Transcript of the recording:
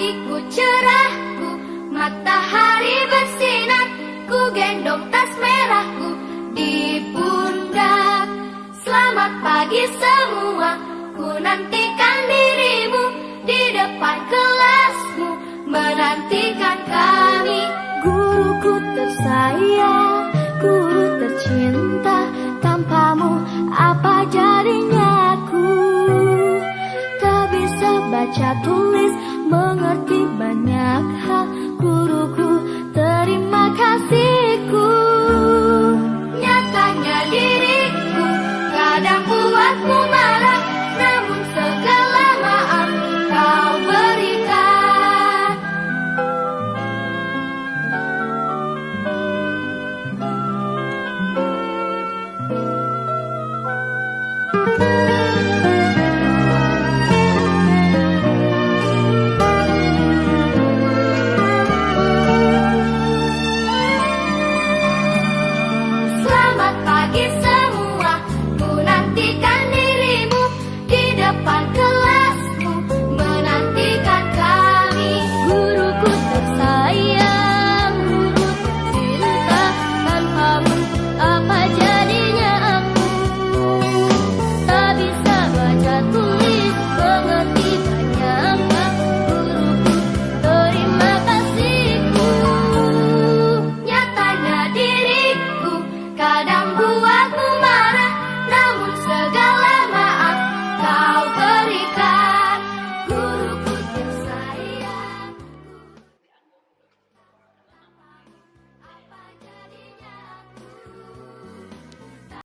hatiku cerahku Matahari bersinar Ku gendong tas merahku Di pundak. Selamat pagi semua Ku nantikan dirimu Di depan kelasmu Menantikan kami. Guruku tersayang. baca tulis Mengerti banyak hal. Guruku sakit semua. Ku nantikan dirimu di depan kelasku, Menantikan kami. Guruku tersayang. Guru tercinta Tanpamu. Apa jadinya aku? Tak bisa baca tulis Mengerti banyak Guruku terima kasihku. Nyatanya diriku kadang